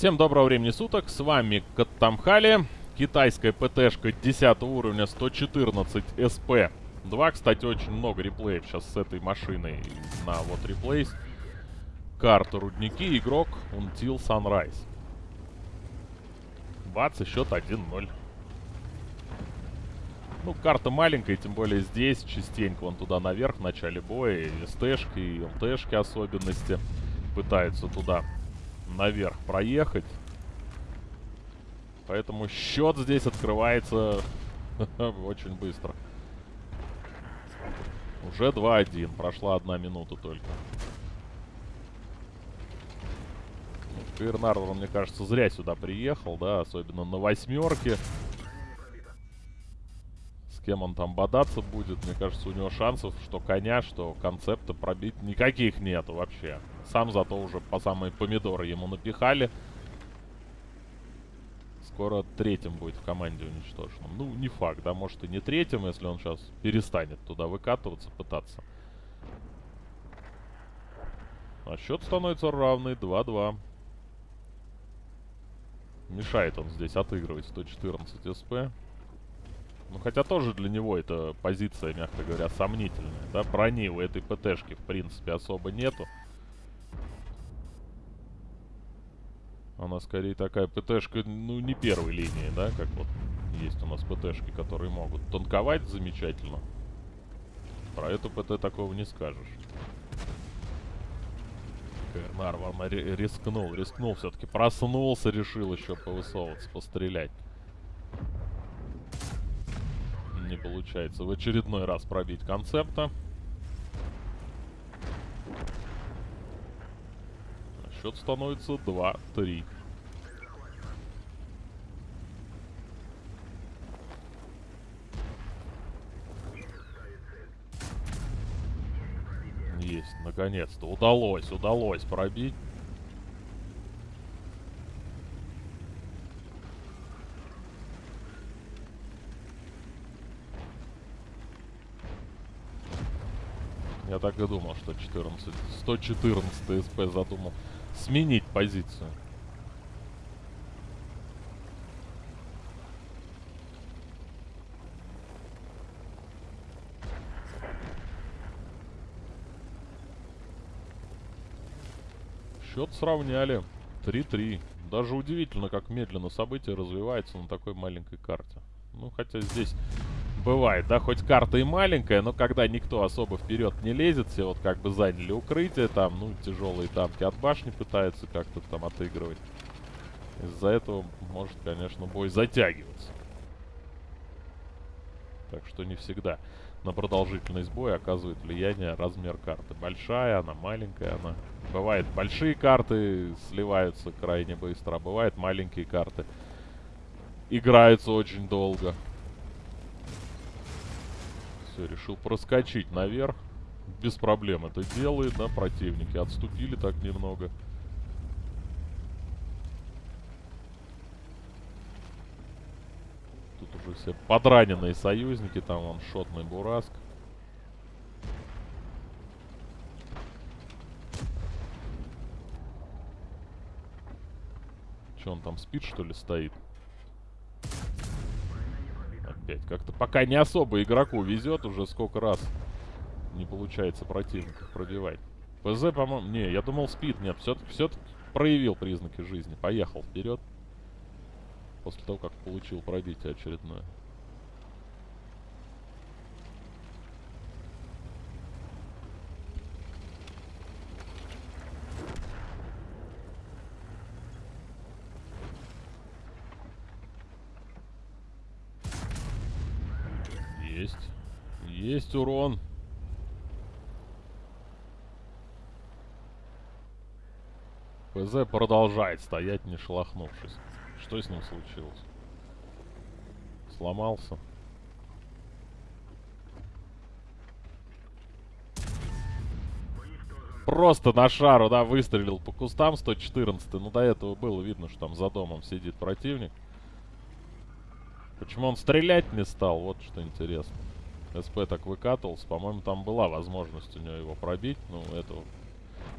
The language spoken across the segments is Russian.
Всем доброго времени суток, с вами Каттамхали, китайская ПТшка 10 уровня 114 СП. 2, кстати, очень много реплеев сейчас с этой машиной на вот реплейс. Карта рудники, игрок Until Sunrise. Бац, и счет 1-0. Ну, карта маленькая, тем более здесь частенько вон туда наверх в начале боя. И СТшки, и ЛТшки особенности пытаются туда наверх проехать. Поэтому счет здесь открывается очень быстро. Уже 2-1. Прошла одна минута только. Ну, мне кажется, зря сюда приехал, да, особенно на восьмерке. Кем он там бодаться будет, мне кажется, у него шансов, что коня, что концепта пробить никаких нету вообще. Сам зато уже по самые помидоры ему напихали. Скоро третьим будет в команде уничтоженным. Ну, не факт, да, может и не третьим, если он сейчас перестанет туда выкатываться, пытаться. А счет становится равный, 2-2. Мешает он здесь отыгрывать 114 СП. Ну, хотя тоже для него эта позиция, мягко говоря, сомнительная. Да, брони у этой ПТшки, в принципе, особо нету. Она скорее такая ПТшка, ну, не первой линии, да, как вот есть у нас ПТшки, которые могут танковать замечательно. Про эту ПТ такого не скажешь. Нарван рискнул, рискнул все-таки. Проснулся, решил еще повысовываться, пострелять. Не получается в очередной раз пробить концепта. Счет становится 2-3. Есть, наконец-то. Удалось, удалось пробить. Так и думал, что 14, 114 СП задумал сменить позицию. Счет сравняли. 3-3. Даже удивительно, как медленно события развиваются на такой маленькой карте. Ну, хотя здесь Бывает, да, хоть карта и маленькая, но когда никто особо вперед не лезет, все вот как бы заняли укрытие, там, ну, тяжелые танки от башни пытаются как-то там отыгрывать. Из-за этого может, конечно, бой затягиваться. Так что не всегда на продолжительность боя оказывает влияние размер карты. Большая она, маленькая она. Бывает, большие карты сливаются крайне быстро, а бывает, маленькие карты играются очень долго. Все, решил проскочить наверх. Без проблем это делает, да, противники. Отступили так немного. Тут уже все подраненные союзники. Там он шотный Бураск. Че он там спит, что ли, стоит? опять. Как-то пока не особо игроку везет, уже сколько раз не получается противников пробивать. ПЗ, по-моему... Не, я думал спит. Нет, все-таки все проявил признаки жизни. Поехал вперед. После того, как получил пробитие очередное. Есть. Есть урон. ПЗ продолжает стоять, не шелохнувшись. Что с ним случилось? Сломался. Просто на шару, да, выстрелил по кустам 114 Ну, до этого было видно, что там за домом сидит противник. Почему он стрелять не стал? Вот что интересно. СП так выкатывался. По-моему, там была возможность у него его пробить. Ну, этого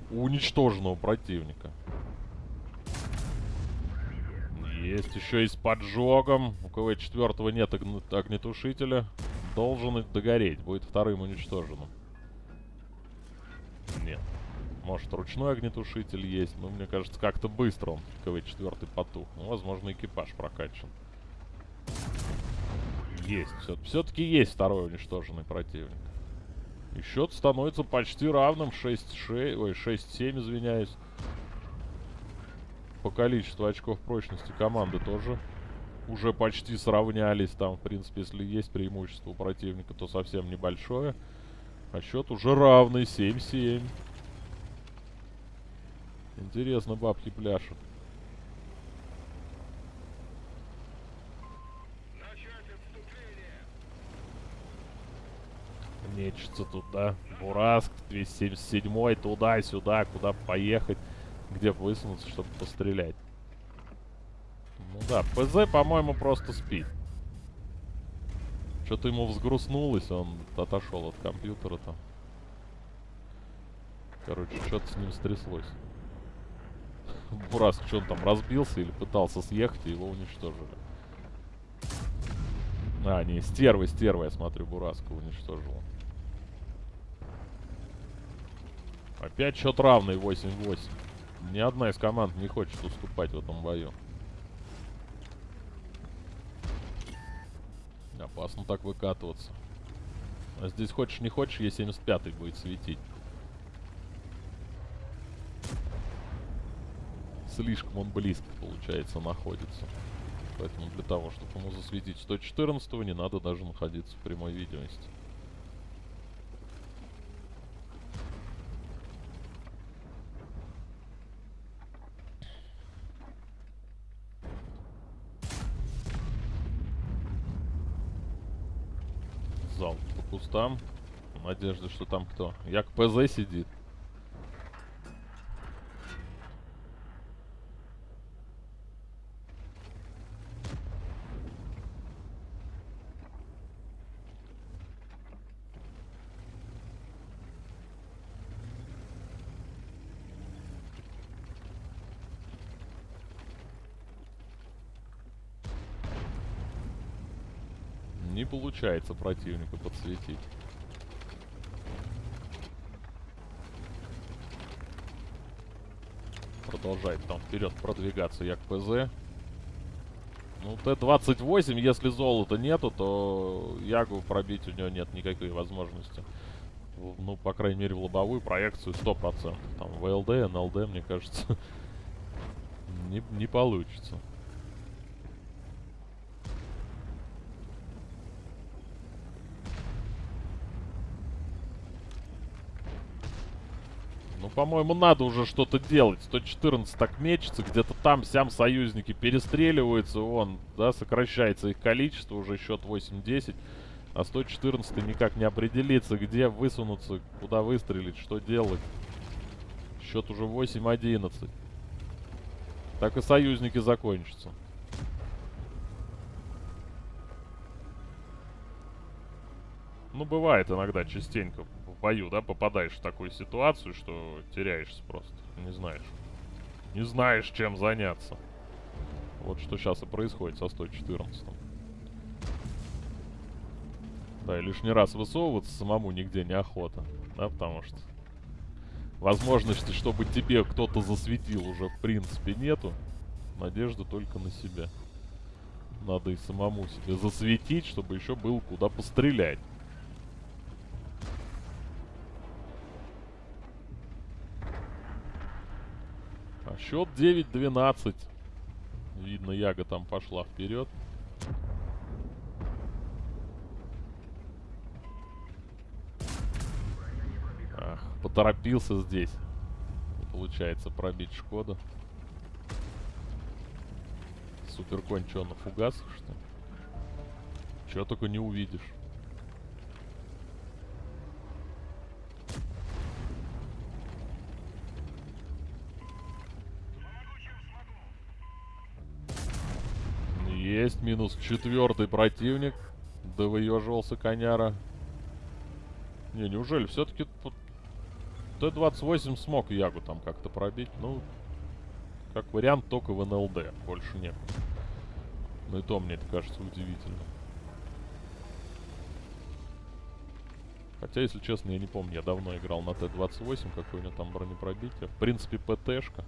уничтоженного противника. Есть еще и с поджогом. У КВ-4 нет огнетушителя. Должен догореть. Будет вторым уничтоженным. Нет. Может, ручной огнетушитель есть, но мне кажется, как-то быстро он, КВ-4 потух. Ну, возможно, экипаж прокачан. Есть. Все-таки есть второй уничтоженный противник. И счет становится почти равным. 6-6, ой, 6-7, извиняюсь. По количеству очков прочности команды тоже уже почти сравнялись. Там, в принципе, если есть преимущество у противника, то совсем небольшое. А счет уже равный. 7-7. Интересно, бабки пляшут. Нечется туда. Бураск, 277 туда-сюда, куда поехать, где высунуться, чтобы пострелять. Ну да, ПЗ, по-моему, просто спит. Что-то ему взгрустнулось, он отошел от компьютера там. Короче, что-то с ним стряслось. Бураск, что он там, разбился или пытался съехать, и его уничтожили. А, не, стерва, стерва, я смотрю, Бураска уничтожила. Опять счет равный 8-8. Ни одна из команд не хочет уступать в этом бою. Опасно так выкатываться. А здесь хочешь не хочешь, Е75 будет светить. Слишком он близко, получается, находится. Поэтому для того, чтобы ему засветить 114 не надо даже находиться в прямой видимости. Кустам. Надежда, что там кто? Як ПЗ сидит. Не получается противника подсветить. Продолжает там вперед продвигаться Як ПЗ. Ну, Т-28, если золота нету, то Ягу пробить у него нет никакой возможности. Ну, по крайней мере, в лобовую проекцию 100%. Там ВЛД, НЛД, мне кажется, не, не получится. По-моему, надо уже что-то делать. 114 так мечется, где-то там сям союзники перестреливаются, вон, да, сокращается их количество, уже счет 8-10. А 114 никак не определится, где высунуться, куда выстрелить, что делать. Счет уже 8-11. Так и союзники закончатся. Ну, бывает иногда, частенько бою, да, попадаешь в такую ситуацию, что теряешься просто. Не знаешь. Не знаешь, чем заняться. Вот что сейчас и происходит со 114 -м. Да, и лишний раз высовываться самому нигде не охота. Да, потому что возможности, чтобы тебе кто-то засветил, уже в принципе нету. Надежда только на себя. Надо и самому себе засветить, чтобы еще было куда пострелять. Счет 9-12. Видно, Яга там пошла вперед. Ах, поторопился здесь. Получается пробить Шкода. Суперконь что, на фугасах, что ли? Чего только не увидишь. Есть минус четвертый противник. Да выеживался коняра. Не, неужели все-таки Т-28 смог Ягу там как-то пробить? Ну, как вариант, только в НЛД. Больше нет. Ну и то мне это кажется удивительно. Хотя, если честно, я не помню, я давно играл на Т-28, какой у него там бронепробитие. В принципе, ПТшка.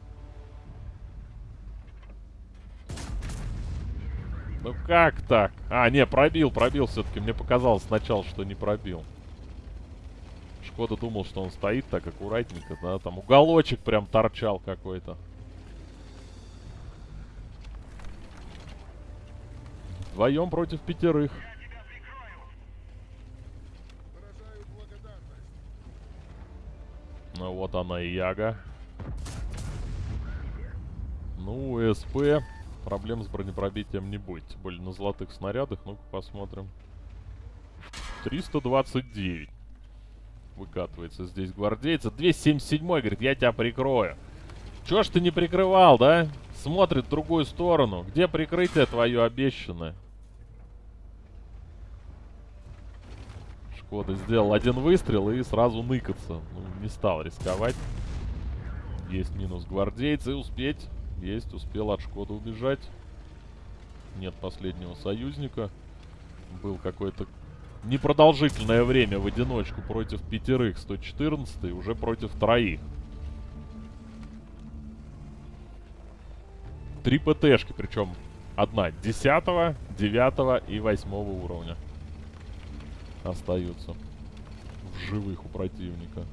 Ну как так? А, не, пробил, пробил все-таки. Мне показалось сначала, что не пробил. Шкода думал, что он стоит так аккуратненько, да, там уголочек прям торчал какой-то. Вдвоем против пятерых. Ну вот она и Яга. Ну, СП. Проблем с бронепробитием не будет. Тем более на золотых снарядах. Ну-ка посмотрим. 329. Выкатывается здесь гвардейца. 277 говорит, я тебя прикрою. Чё ж ты не прикрывал, да? Смотрит в другую сторону. Где прикрытие твое обещанное? Шкода сделал один выстрел и сразу ныкаться. Ну, не стал рисковать. Есть минус гвардейцы. Успеть. Есть, успел от Шкода убежать. Нет последнего союзника. Был какой-то непродолжительное время в одиночку против пятерых 114 уже против троих. Три ПТшки, причем одна 10, 9 и 8 уровня остаются в живых у противника.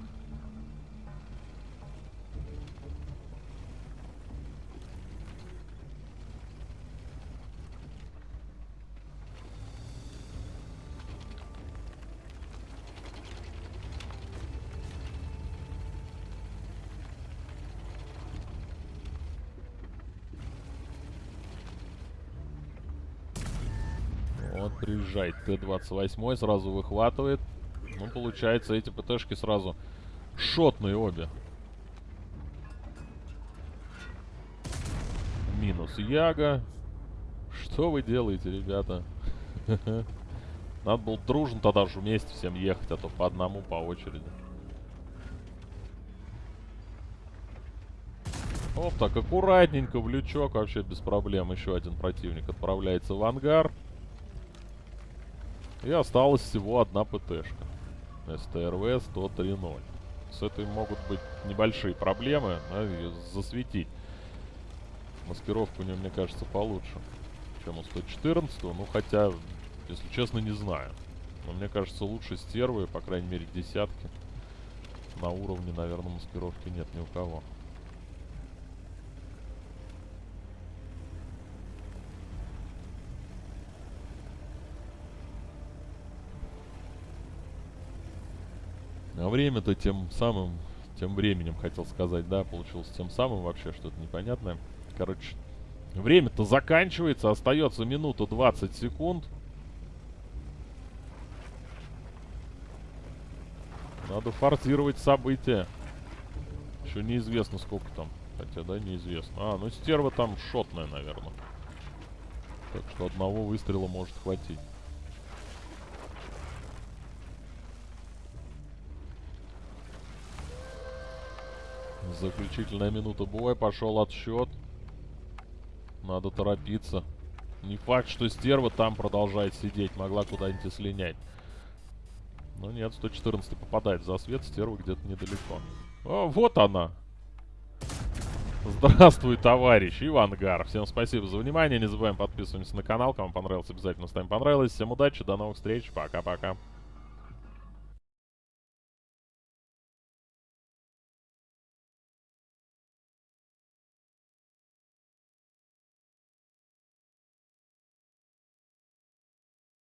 Вот приезжает Т-28, сразу выхватывает. Ну, получается, эти ПТшки сразу шотные обе. Минус Яга. Что вы делаете, ребята? Надо было дружно тогда же вместе всем ехать, а то по одному, по очереди. Оп, так аккуратненько в лючок, вообще без проблем. Еще один противник отправляется в ангар. И осталась всего одна ПТшка. СТРВ 103.0. С этой могут быть небольшие проблемы, да, ее засветить. Маскировка у нее, мне кажется, получше, чем у 114. Ну, хотя, если честно, не знаю. Но мне кажется, лучше стервы, по крайней мере, десятки. На уровне, наверное, маскировки нет ни у кого. А время-то тем самым, тем временем, хотел сказать, да, получилось тем самым вообще что-то непонятное. Короче, время-то заканчивается, остается минута 20 секунд. Надо форсировать события. Еще неизвестно, сколько там. Хотя, да, неизвестно. А, ну стерва там шотная, наверное. Так что одного выстрела может хватить. Заключительная минута боя. Пошел отсчет. Надо торопиться. Не факт, что стерва там продолжает сидеть. Могла куда-нибудь слинять. Но нет, 114 попадает за свет. Стерва где-то недалеко. О, вот она. Здравствуй, товарищ Ивангар. Всем спасибо за внимание. Не забываем подписываться на канал. Кому понравилось, обязательно ставим понравилось. Всем удачи, до новых встреч. Пока-пока.